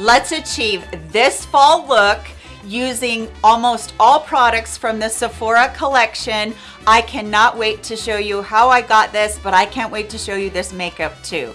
let's achieve this fall look using almost all products from the Sephora collection. I cannot wait to show you how I got this, but I can't wait to show you this makeup too.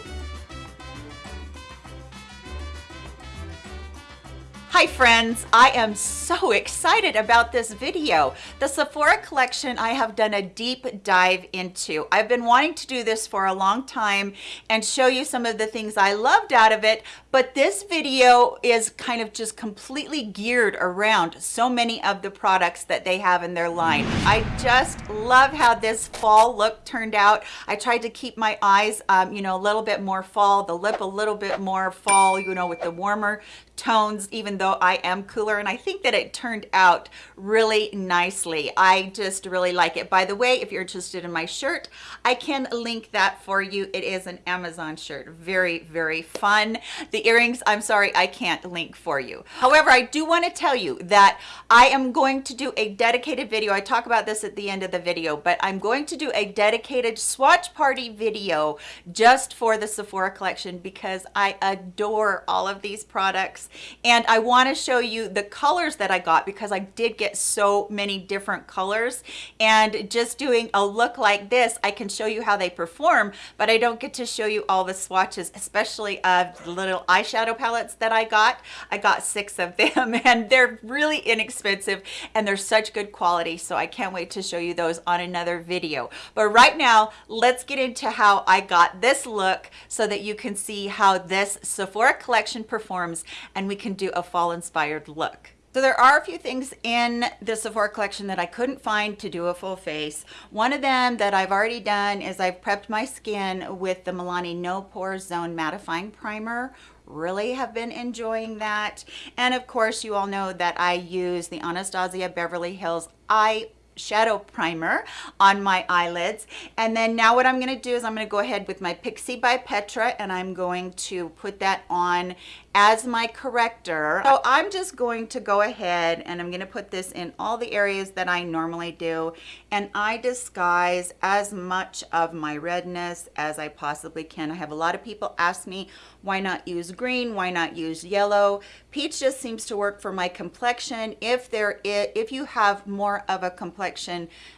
Hi friends, I am so excited about this video. The Sephora collection I have done a deep dive into. I've been wanting to do this for a long time and show you some of the things I loved out of it, but this video is kind of just completely geared around so many of the products that they have in their line. I just love how this fall look turned out. I tried to keep my eyes, um, you know, a little bit more fall, the lip a little bit more fall, you know, with the warmer tones even though I am cooler and I think that it turned out really nicely. I just really like it. By the way if you're interested in my shirt I can link that for you. It is an Amazon shirt. Very very fun. The earrings I'm sorry I can't link for you. However I do want to tell you that I am going to do a dedicated video. I talk about this at the end of the video but I'm going to do a dedicated swatch party video just for the Sephora collection because I adore all of these products and I want to show you the colors that I got because I did get so many different colors. And just doing a look like this I can show you how they perform but I don't get to show you all the swatches especially of the little eyeshadow palettes that I got. I got six of them and they're really inexpensive and they're such good quality so I can't wait to show you those on another video. But right now let's get into how I got this look so that you can see how this Sephora collection performs and we can do a fall inspired look. So there are a few things in the Sephora collection that I couldn't find to do a full face. One of them that I've already done is I've prepped my skin with the Milani No Pore Zone Mattifying Primer really have been enjoying that and of course you all know that I use the Anastasia Beverly Hills eye shadow primer on my eyelids and then now what I'm going to do is I'm going to go ahead with my Pixi by Petra and I'm going to put that on as my corrector. So I'm just going to go ahead and I'm going to put this in all the areas that I normally do and I disguise as much of my redness as I possibly can. I have a lot of people ask me why not use green, why not use yellow. Peach just seems to work for my complexion. If there is, if you have more of a complexion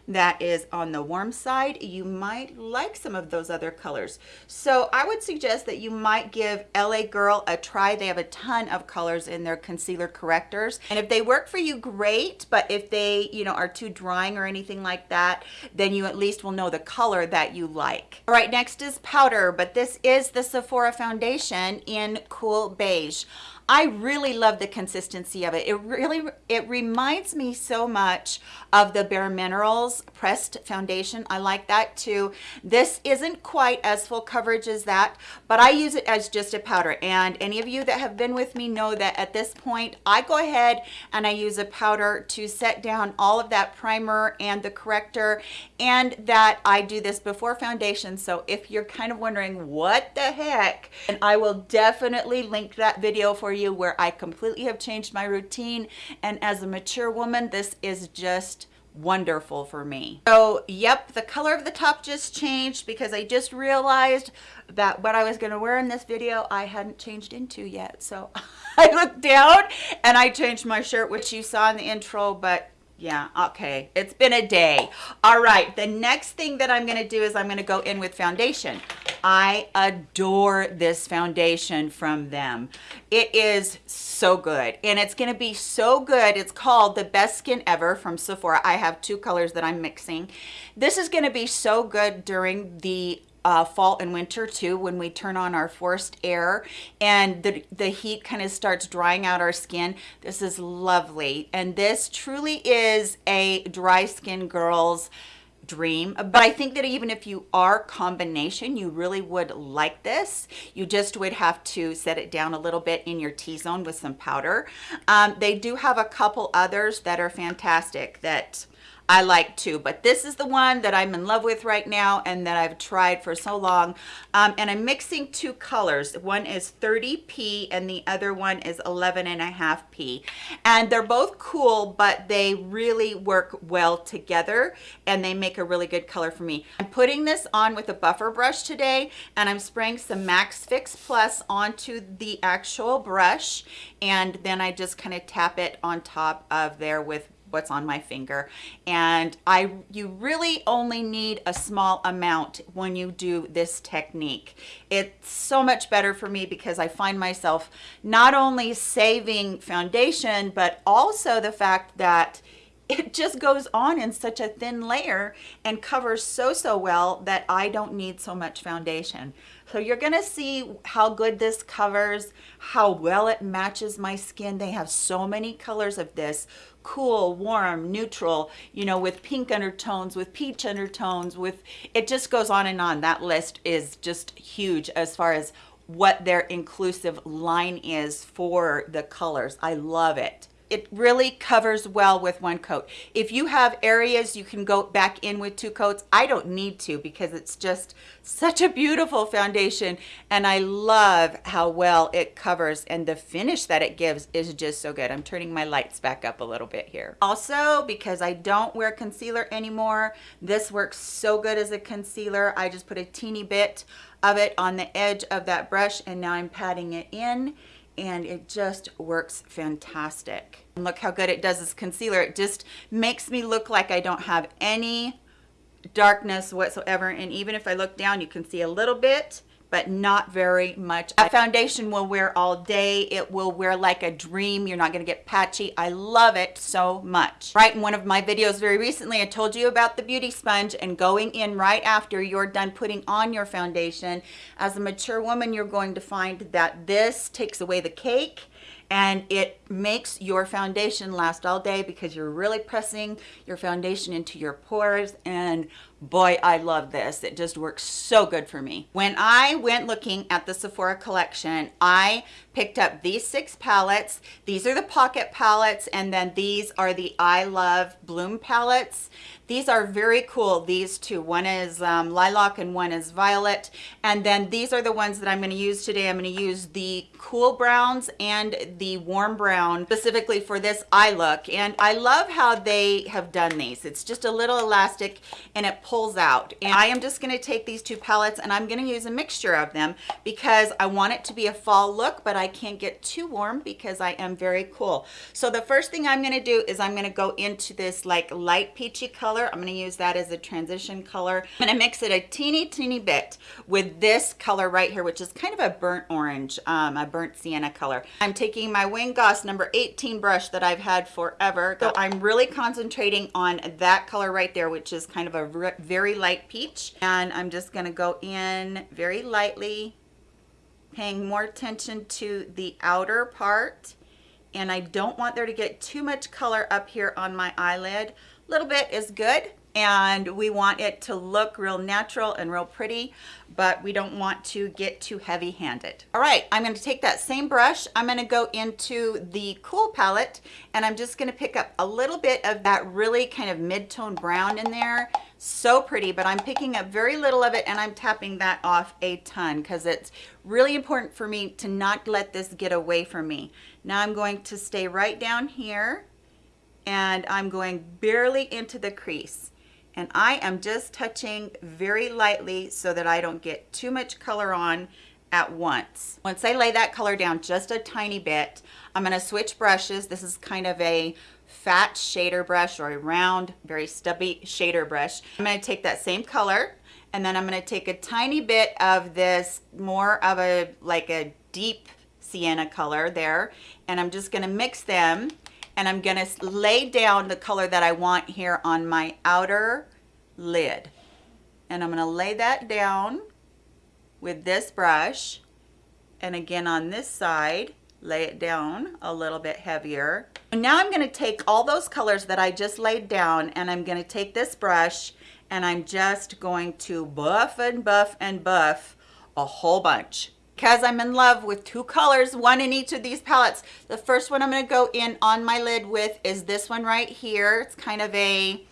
that is on the warm side, you might like some of those other colors. So I would suggest that you might give LA Girl a try. They have a ton of colors in their concealer correctors. And if they work for you, great. But if they, you know, are too drying or anything like that, then you at least will know the color that you like. All right, next is powder, but this is the Sephora foundation in Cool Beige. I really love the consistency of it. It really, it reminds me so much of the Bare Minerals pressed foundation. I like that too. This isn't quite as full coverage as that, but I use it as just a powder. And any of you that have been with me know that at this point, I go ahead and I use a powder to set down all of that primer and the corrector and that I do this before foundation. So if you're kind of wondering what the heck, and I will definitely link that video for you where I completely have changed my routine. And as a mature woman, this is just wonderful for me. So yep, the color of the top just changed because I just realized that what I was gonna wear in this video, I hadn't changed into yet. So I looked down and I changed my shirt, which you saw in the intro, but yeah okay it's been a day all right the next thing that i'm going to do is i'm going to go in with foundation i adore this foundation from them it is so good and it's going to be so good it's called the best skin ever from sephora i have two colors that i'm mixing this is going to be so good during the uh, fall and winter too when we turn on our forced air and the, the heat kind of starts drying out our skin. This is lovely. And this truly is a dry skin girl's dream but i think that even if you are combination you really would like this. You just would have to set it down a little bit in your t-zone with some powder. Um, they do have a couple others that are fantastic that I like too. But this is the one that I'm in love with right now and that I've tried for so long. Um, and I'm mixing two colors. One is 30P and the other one is 11 and a half P. And they're both cool, but they really work well together and they make a really good color for me. I'm putting this on with a buffer brush today and I'm spraying some MAC Fix Plus onto the actual brush and then I just kind of tap it on top of there with what's on my finger. And I you really only need a small amount when you do this technique. It's so much better for me because I find myself not only saving foundation but also the fact that it just goes on in such a thin layer and covers so so well that I don't need so much foundation so you're gonna see how good this covers how well it matches my skin they have so many colors of this cool, warm, neutral, you know, with pink undertones, with peach undertones, with, it just goes on and on. That list is just huge as far as what their inclusive line is for the colors. I love it it really covers well with one coat. If you have areas you can go back in with two coats, I don't need to because it's just such a beautiful foundation and I love how well it covers and the finish that it gives is just so good. I'm turning my lights back up a little bit here. Also, because I don't wear concealer anymore, this works so good as a concealer. I just put a teeny bit of it on the edge of that brush and now I'm patting it in and it just works fantastic. And look how good it does this concealer. It just makes me look like I don't have any darkness whatsoever. And even if I look down, you can see a little bit but not very much. A foundation will wear all day. It will wear like a dream. You're not gonna get patchy. I love it so much. Right, in one of my videos very recently, I told you about the beauty sponge and going in right after you're done putting on your foundation. As a mature woman, you're going to find that this takes away the cake and it makes your foundation last all day because you're really pressing your foundation into your pores. And boy i love this. It just works so good for me. When i went looking at the sephora collection i picked up these six palettes these are the pocket palettes and then these are the i love bloom palettes these are very cool, these two. One is um, lilac and one is violet. And then these are the ones that I'm gonna use today. I'm gonna use the cool browns and the warm brown specifically for this eye look. And I love how they have done these. It's just a little elastic and it pulls out. And I am just gonna take these two palettes and I'm gonna use a mixture of them because I want it to be a fall look, but I can't get too warm because I am very cool. So the first thing I'm gonna do is I'm gonna go into this like light peachy color. I'm going to use that as a transition color. I'm to mix it a teeny, teeny bit with this color right here, which is kind of a burnt orange, um, a burnt sienna color. I'm taking my Wayne Goss number 18 brush that I've had forever. So I'm really concentrating on that color right there, which is kind of a very light peach. And I'm just going to go in very lightly, paying more attention to the outer part and I don't want there to get too much color up here on my eyelid. A little bit is good and we want it to look real natural and real pretty but we don't want to get too heavy handed all right i'm going to take that same brush. I'm going to go into the cool palette and i'm just going to pick up a little bit of that really kind of mid-tone brown in there so pretty but i'm picking up very little of it and i'm tapping that off a ton because it's really important for me to not let this get away from me now i'm going to stay right down here and I'm going barely into the crease and I am just touching very lightly so that I don't get too much color on at once. Once I lay that color down just a tiny bit, I'm going to switch brushes. This is kind of a fat shader brush or a round, very stubby shader brush. I'm going to take that same color and then I'm going to take a tiny bit of this more of a like a deep sienna color there and I'm just going to mix them and I'm gonna lay down the color that I want here on my outer lid. And I'm gonna lay that down with this brush. And again on this side, lay it down a little bit heavier. Now I'm gonna take all those colors that I just laid down and I'm gonna take this brush and I'm just going to buff and buff and buff a whole bunch because I'm in love with two colors, one in each of these palettes. The first one I'm going to go in on my lid with is this one right here. It's kind of a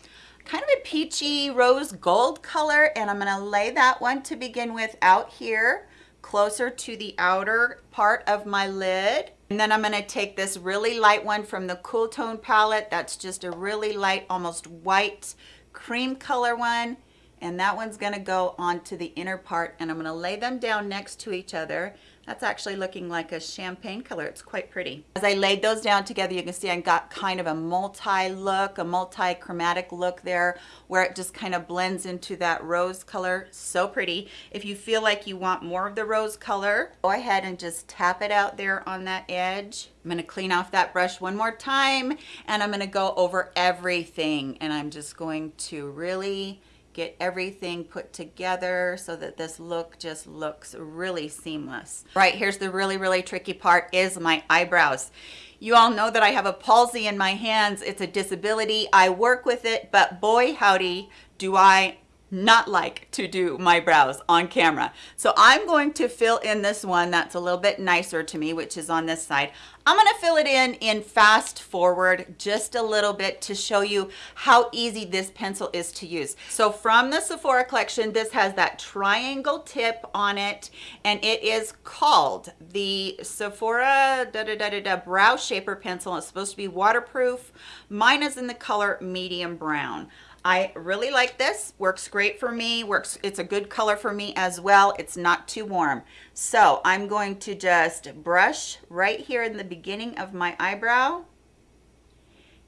kind of a peachy rose gold color and I'm gonna lay that one to begin with out here closer to the outer part of my lid. And then I'm gonna take this really light one from the Cool Tone palette. That's just a really light, almost white cream color one. And that one's gonna go onto the inner part and I'm gonna lay them down next to each other that's actually looking like a champagne color. It's quite pretty. As I laid those down together, you can see I got kind of a multi-look, a multi-chromatic look there where it just kind of blends into that rose color. So pretty. If you feel like you want more of the rose color, go ahead and just tap it out there on that edge. I'm gonna clean off that brush one more time and I'm gonna go over everything and I'm just going to really get everything put together so that this look just looks really seamless. Right, here's the really, really tricky part is my eyebrows. You all know that I have a palsy in my hands. It's a disability. I work with it, but boy howdy, do I not like to do my brows on camera. So I'm going to fill in this one that's a little bit nicer to me, which is on this side. I'm gonna fill it in in fast forward just a little bit to show you how easy this pencil is to use. So from the Sephora collection, this has that triangle tip on it and it is called the Sephora da da da da, da Brow Shaper Pencil. It's supposed to be waterproof. Mine is in the color medium brown. I really like this, works great for me, works. it's a good color for me as well. It's not too warm. So I'm going to just brush right here in the beginning of my eyebrow.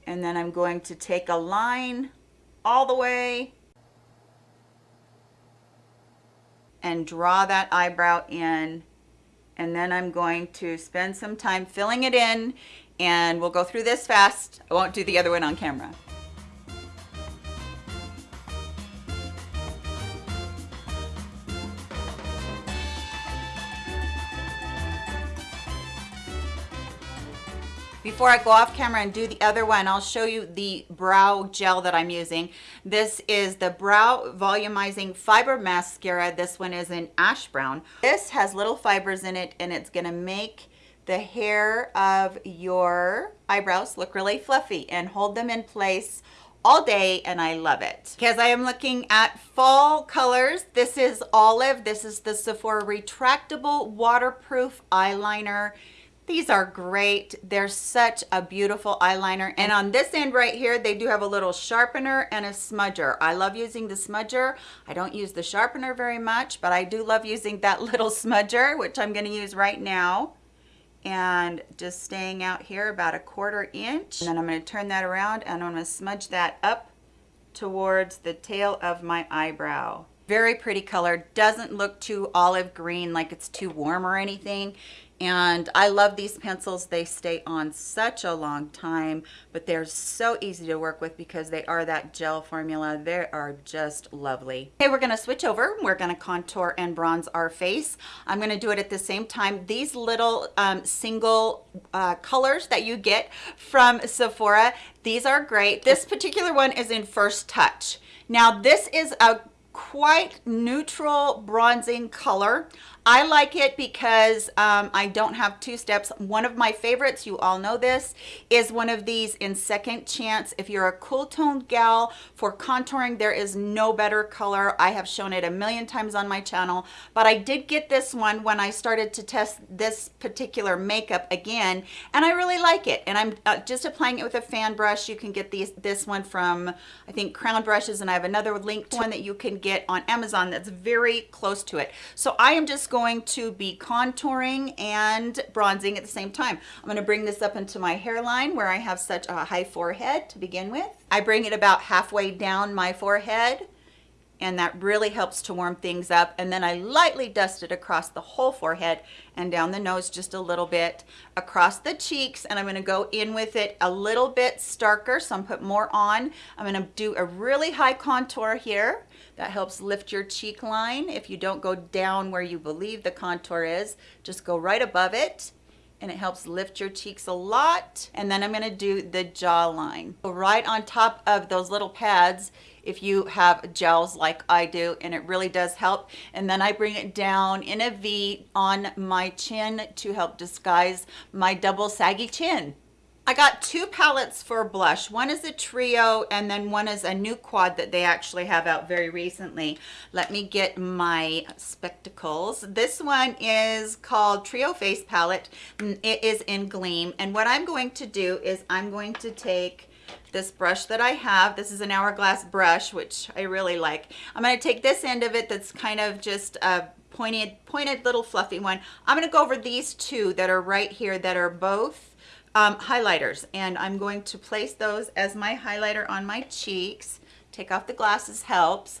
And then I'm going to take a line all the way and draw that eyebrow in. And then I'm going to spend some time filling it in and we'll go through this fast. I won't do the other one on camera. Before I go off camera and do the other one, I'll show you the brow gel that I'm using. This is the Brow Volumizing Fiber Mascara. This one is in ash brown. This has little fibers in it and it's gonna make the hair of your eyebrows look really fluffy and hold them in place all day and I love it. Because I am looking at fall colors. This is Olive. This is the Sephora Retractable Waterproof Eyeliner. These are great. They're such a beautiful eyeliner. And on this end right here, they do have a little sharpener and a smudger. I love using the smudger. I don't use the sharpener very much, but I do love using that little smudger, which I'm gonna use right now. And just staying out here about a quarter inch. And then I'm gonna turn that around and I'm gonna smudge that up towards the tail of my eyebrow very pretty color doesn't look too olive green like it's too warm or anything and I love these pencils. They stay on such a long time, but they're so easy to work with because they are that gel formula. They are just lovely. Okay, we're gonna switch over. We're gonna contour and bronze our face. I'm gonna do it at the same time. These little um, single uh, colors that you get from Sephora, these are great. This particular one is in First Touch. Now this is a quite neutral bronzing color. I like it because um, I don't have two steps. One of my favorites, you all know this, is one of these in Second Chance. If you're a cool toned gal for contouring, there is no better color. I have shown it a million times on my channel, but I did get this one when I started to test this particular makeup again, and I really like it. And I'm uh, just applying it with a fan brush. You can get these, this one from, I think, Crown Brushes, and I have another linked one that you can get on Amazon that's very close to it. So I am just going going to be contouring and bronzing at the same time. I'm going to bring this up into my hairline where I have such a high forehead to begin with. I bring it about halfway down my forehead and that really helps to warm things up and then I lightly dust it across the whole forehead and down the nose just a little bit across the cheeks and I'm going to go in with it a little bit starker so I'm put more on I'm going to do a really high contour here that helps lift your cheek line. If you don't go down where you believe the contour is, just go right above it and it helps lift your cheeks a lot. And then I'm gonna do the jawline. Right on top of those little pads, if you have gels like I do, and it really does help. And then I bring it down in a V on my chin to help disguise my double saggy chin. I got two palettes for blush. One is a trio and then one is a new quad that they actually have out very recently. Let me get my spectacles. This one is called Trio Face Palette. Mm, it is in Gleam. And what I'm going to do is I'm going to take this brush that I have. This is an hourglass brush, which I really like. I'm going to take this end of it that's kind of just a pointed, pointed little fluffy one. I'm going to go over these two that are right here that are both um, highlighters and I'm going to place those as my highlighter on my cheeks. Take off the glasses helps.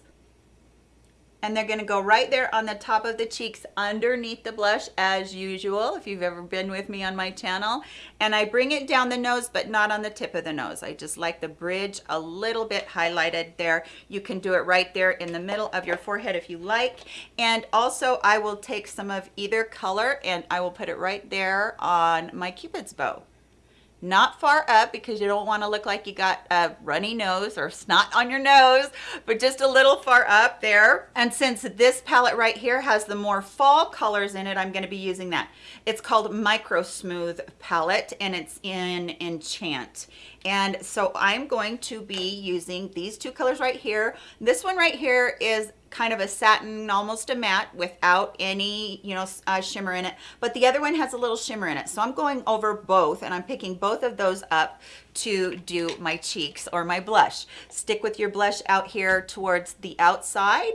And they're gonna go right there on the top of the cheeks underneath the blush as usual, if you've ever been with me on my channel. And I bring it down the nose, but not on the tip of the nose. I just like the bridge a little bit highlighted there. You can do it right there in the middle of your forehead if you like. And also I will take some of either color and I will put it right there on my cupid's bow not far up because you don't want to look like you got a runny nose or snot on your nose, but just a little far up there. And since this palette right here has the more fall colors in it, I'm going to be using that. It's called Micro Smooth palette and it's in Enchant. And so I'm going to be using these two colors right here. This one right here is kind of a satin, almost a matte without any, you know, uh, shimmer in it. But the other one has a little shimmer in it. So I'm going over both and I'm picking both of those up to do my cheeks or my blush. Stick with your blush out here towards the outside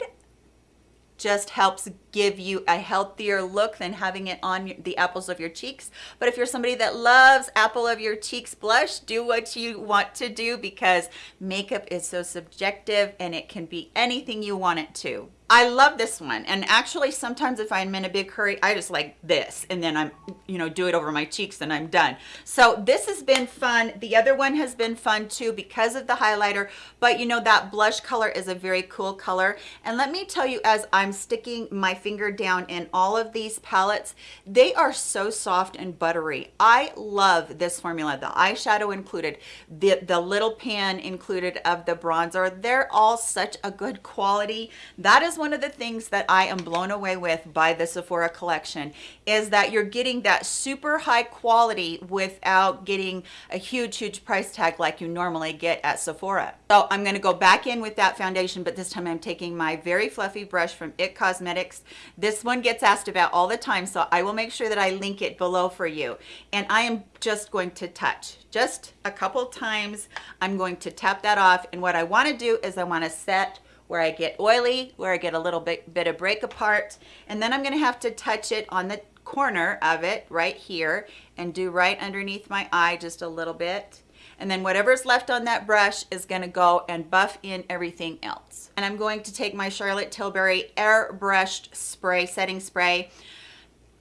just helps give you a healthier look than having it on the apples of your cheeks. But if you're somebody that loves apple of your cheeks blush, do what you want to do because makeup is so subjective and it can be anything you want it to. I love this one. And actually sometimes if I'm in a big hurry, I just like this and then I'm, you know, do it over my cheeks and I'm done. So this has been fun. The other one has been fun too because of the highlighter, but you know, that blush color is a very cool color. And let me tell you, as I'm sticking my finger down in all of these palettes, they are so soft and buttery. I love this formula, the eyeshadow included, the, the little pan included of the bronzer. They're all such a good quality. That is one of the things that I am blown away with by the Sephora collection is that you're getting that super high quality without getting a huge, huge price tag like you normally get at Sephora. So I'm gonna go back in with that foundation, but this time I'm taking my very fluffy brush from IT Cosmetics. This one gets asked about all the time, so I will make sure that I link it below for you. And I am just going to touch, just a couple times. I'm going to tap that off. And what I wanna do is I wanna set where I get oily, where I get a little bit, bit of break apart. And then I'm gonna have to touch it on the corner of it right here and do right underneath my eye just a little bit. And then whatever's left on that brush is gonna go and buff in everything else. And I'm going to take my Charlotte Tilbury airbrushed spray, setting spray.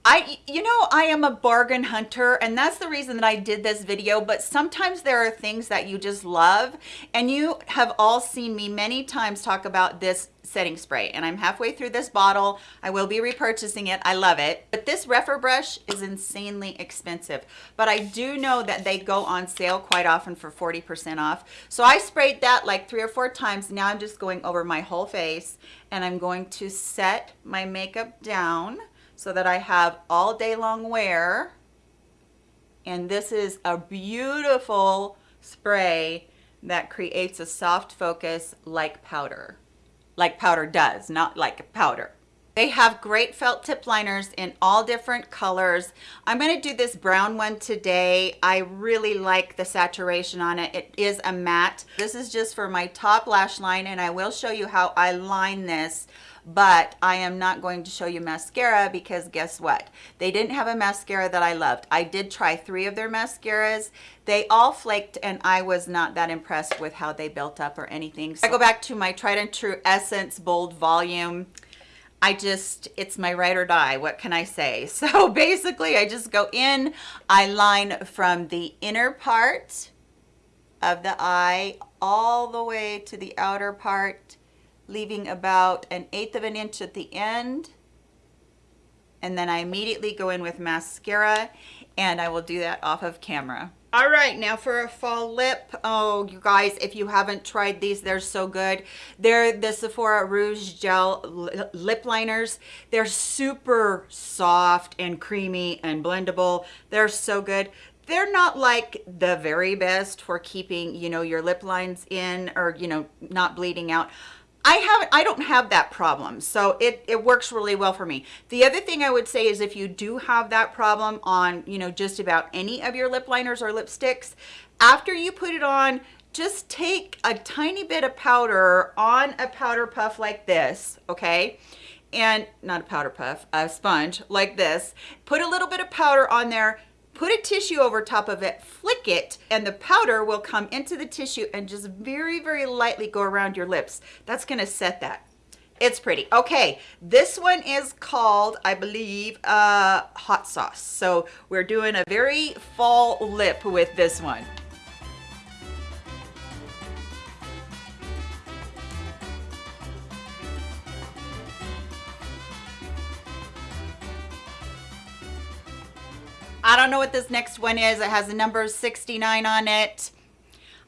I, you know, I am a bargain hunter and that's the reason that I did this video, but sometimes there are things that you just love and you have all seen me many times talk about this setting spray and I'm halfway through this bottle. I will be repurchasing it. I love it. But this Rephr brush is insanely expensive, but I do know that they go on sale quite often for 40% off. So I sprayed that like three or four times. Now I'm just going over my whole face and I'm going to set my makeup down so that I have all day long wear. And this is a beautiful spray that creates a soft focus like powder. Like powder does, not like powder. They have great felt tip liners in all different colors. I'm going to do this brown one today. I really like the saturation on it. It is a matte. This is just for my top lash line and I will show you how I line this but I am not going to show you mascara because guess what? They didn't have a mascara that I loved. I did try three of their mascaras. They all flaked and I was not that impressed with how they built up or anything. So I go back to my tried and true Essence Bold Volume. I just, it's my ride or die. What can I say? So basically I just go in, I line from the inner part of the eye all the way to the outer part leaving about an eighth of an inch at the end. And then I immediately go in with mascara and I will do that off of camera. All right, now for a fall lip. Oh, you guys, if you haven't tried these, they're so good. They're the Sephora Rouge Gel Lip Liners. They're super soft and creamy and blendable. They're so good. they're not like the very best for keeping, you know, your lip lines in or, you know, not bleeding out. I have I don't have that problem. So it, it works really well for me. The other thing I would say is if you do have that problem on, you know, just about any of your lip liners or lipsticks, after you put it on, just take a tiny bit of powder on a powder puff like this, okay? And not a powder puff, a sponge like this. Put a little bit of powder on there, put a tissue over top of it, flick it, and the powder will come into the tissue and just very, very lightly go around your lips. That's gonna set that. It's pretty. Okay, this one is called, I believe, uh, hot sauce. So we're doing a very fall lip with this one. I don't know what this next one is. It has the number 69 on it.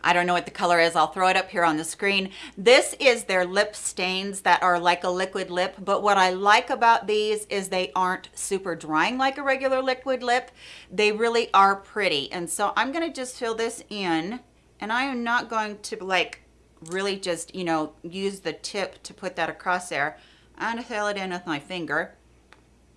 I don't know what the color is. I'll throw it up here on the screen. This is their lip stains that are like a liquid lip. But what I like about these is they aren't super drying like a regular liquid lip. They really are pretty. And so I'm going to just fill this in. And I am not going to like really just, you know, use the tip to put that across there. I'm to fill it in with my finger.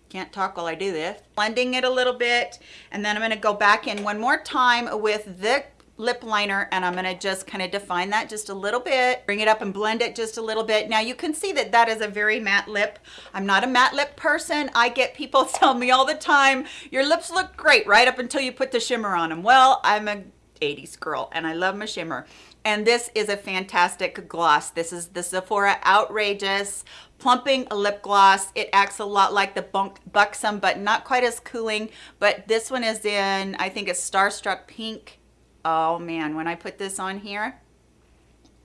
Can't talk while I do this. Blending it a little bit. And then I'm going to go back in one more time with the lip liner and I'm going to just kind of define that just a little bit. Bring it up and blend it just a little bit. Now you can see that that is a very matte lip. I'm not a matte lip person. I get people tell me all the time your lips look great right up until you put the shimmer on them well I'm a 80s girl and I love my shimmer. And this is a fantastic gloss. This is the Sephora outrageous plumping lip gloss it acts a lot like the Bunk buxom but not quite as cooling but this one is in i think it's starstruck pink oh man when i put this on here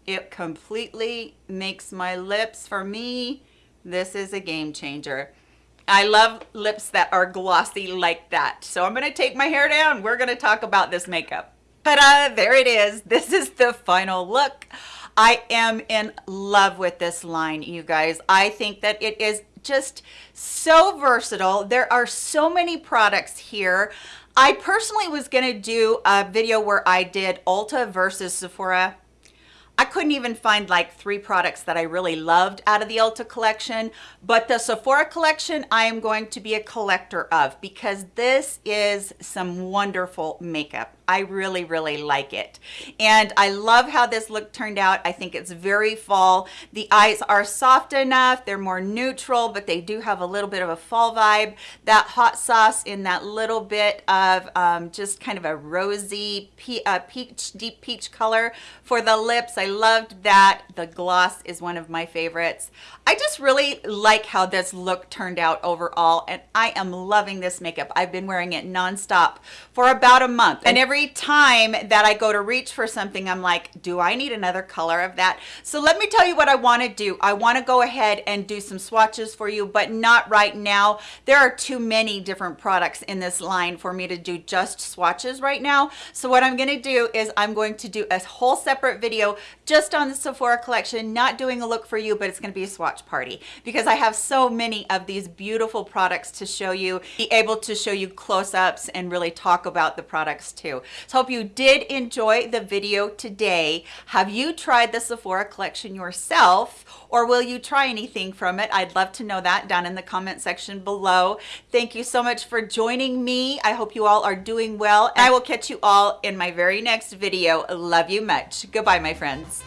it completely makes my lips for me this is a game changer I love lips that are glossy like that. So I'm to take my hair down. We're to talk about this makeup. Ta-da! There it is. This is the final look. I am in love with this line, you guys. I think that it is just so versatile. There are so many products here. I personally was going to do a video where I did Ulta versus Sephora I couldn't even find like three products that I really loved out of the Ulta collection, but the Sephora collection I am going to be a collector of because this is some wonderful makeup. I really, really like it. And I love how this look turned out. I think it's very fall. The eyes are soft enough. They're more neutral, but they do have a little bit of a fall vibe. That hot sauce in that little bit of um, just kind of a rosy pe uh, peach, deep peach color for the lips. I loved that. The gloss is one of my favorites. I just really like how this look turned out overall, and I am loving this makeup. I've been wearing it nonstop for about a month. And every every time that I go to reach for something, I'm like, do I need another color of that? So let me tell you what I want to do. I want to go ahead and do some swatches for you, but not right now. There are too many different products in this line for me to do just swatches right now. So what I'm going to do is I'm going to do a whole separate video just on the Sephora collection, not doing a look for you, but it's going to be a swatch party because I have so many of these beautiful products to show you, be able to show you close-ups and really talk about the products too. So hope you did enjoy the video today. Have you tried the Sephora collection yourself or will you try anything from it? I'd love to know that down in the comment section below. Thank you so much for joining me. I hope you all are doing well. And I will catch you all in my very next video. Love you much. Goodbye, my friends.